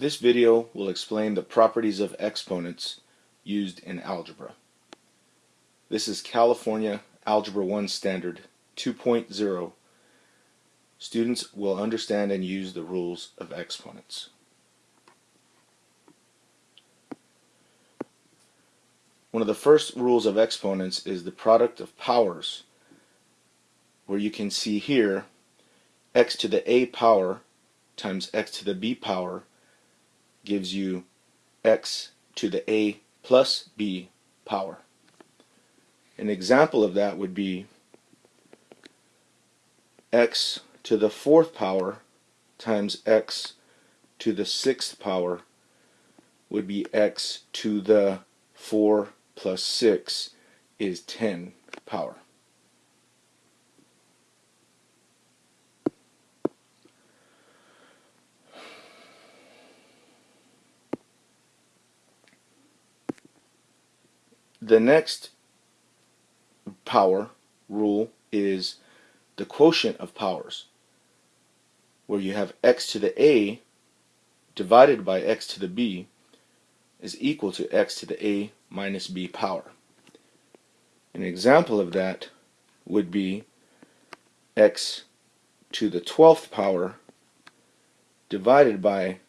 This video will explain the properties of exponents used in algebra. This is California Algebra 1 Standard 2.0. Students will understand and use the rules of exponents. One of the first rules of exponents is the product of powers, where you can see here x to the a power times x to the b power gives you x to the a plus b power. An example of that would be x to the fourth power times x to the sixth power would be x to the 4 plus 6 is 10 power. The next power rule is the quotient of powers, where you have x to the a divided by x to the b is equal to x to the a minus b power. An example of that would be x to the 12th power divided by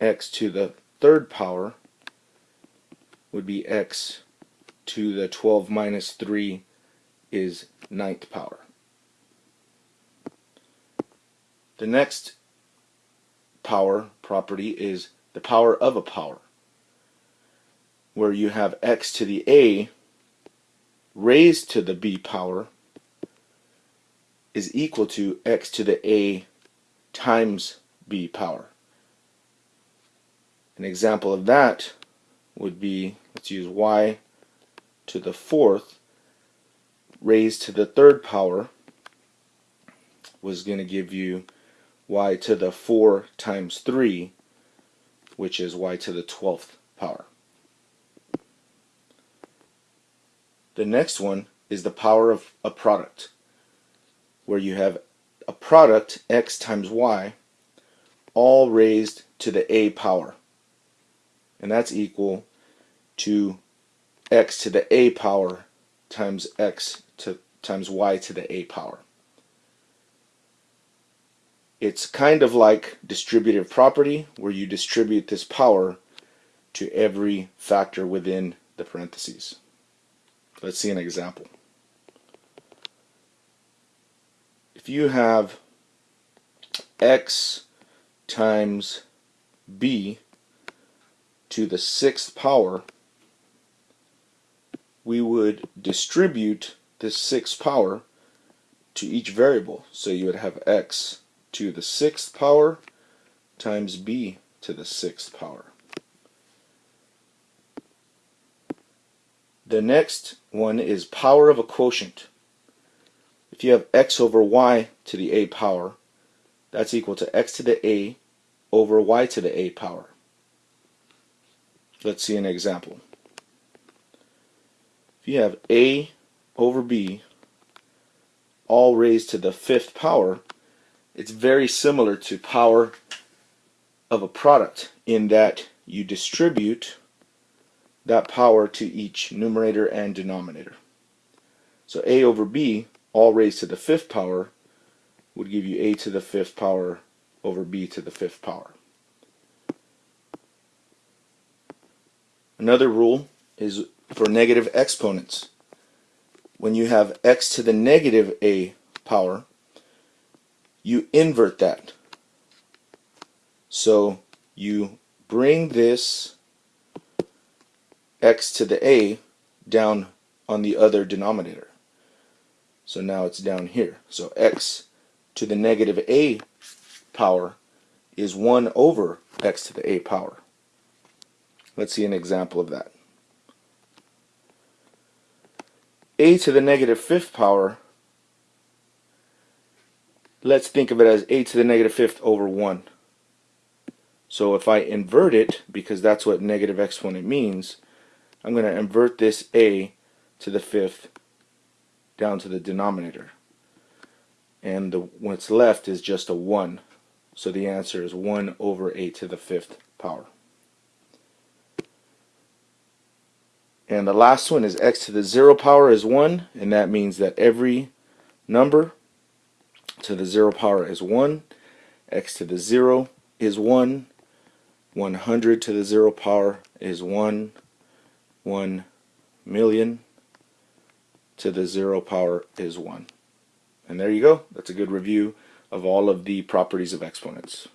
x to the third power would be x to the 12 minus 3 is ninth power. The next power property is the power of a power, where you have x to the a raised to the b power is equal to x to the a times b power. An example of that would be, let's use y to the fourth raised to the third power was going to give you y to the 4 times 3 which is y to the 12th power. The next one is the power of a product where you have a product x times y all raised to the a power and that's equal to x to the a power times x to times y to the a power. It's kind of like distributive property where you distribute this power to every factor within the parentheses. Let's see an example. If you have x times b to the sixth power we would distribute this sixth power to each variable. So you would have x to the sixth power times b to the sixth power. The next one is power of a quotient. If you have x over y to the a power, that's equal to x to the a over y to the a power. Let's see an example. If you have a over b all raised to the fifth power, it's very similar to power of a product in that you distribute that power to each numerator and denominator. So a over b all raised to the fifth power would give you a to the fifth power over b to the fifth power. Another rule is for negative exponents. When you have x to the negative a power, you invert that. So you bring this x to the a down on the other denominator. So now it's down here. So x to the negative a power is 1 over x to the a power. Let's see an example of that. A to the negative fifth power, let's think of it as a to the negative fifth over 1. So if I invert it, because that's what negative exponent means, I'm going to invert this a to the fifth down to the denominator. And the, what's left is just a 1. So the answer is 1 over a to the fifth power. And the last one is x to the 0 power is 1, and that means that every number to the 0 power is 1, x to the 0 is 1, 100 to the 0 power is 1, 1 million to the 0 power is 1. And there you go. That's a good review of all of the properties of exponents.